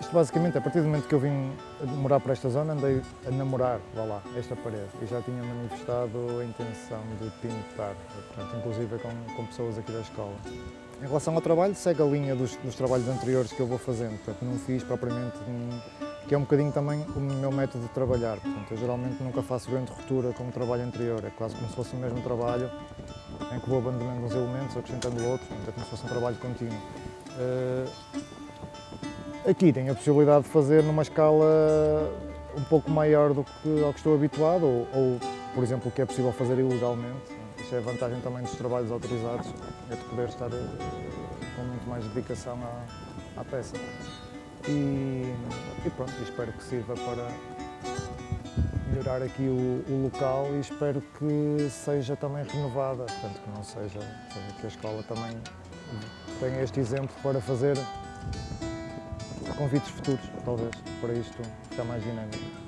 Isto basicamente, a partir do momento que eu vim morar por esta zona, andei a namorar, vá lá, esta parede. E já tinha manifestado a intenção de pintar, portanto, inclusive com, com pessoas aqui da escola. Em relação ao trabalho, segue a linha dos, dos trabalhos anteriores que eu vou fazendo, portanto, não fiz propriamente, que é um bocadinho também o meu método de trabalhar. Portanto, eu geralmente nunca faço grande ruptura com o trabalho anterior, é quase como se fosse o mesmo trabalho, em que vou abandonando uns elementos, acrescentando outros, é como se fosse um trabalho contínuo. Uh, aqui tenho a possibilidade de fazer numa escala um pouco maior do que ao que estou habituado, ou, ou por exemplo, o que é possível fazer ilegalmente. Isso é a vantagem também dos trabalhos autorizados, é de poder estar uh, com muito mais dedicação à, à peça. E, e pronto, espero que sirva para melhorar aqui o, o, local e espero que seja também renovada, portanto que não seja que a escola também tenha este exemplo para fazer convites futuros, talvez, para isto ficar mais dinâmico.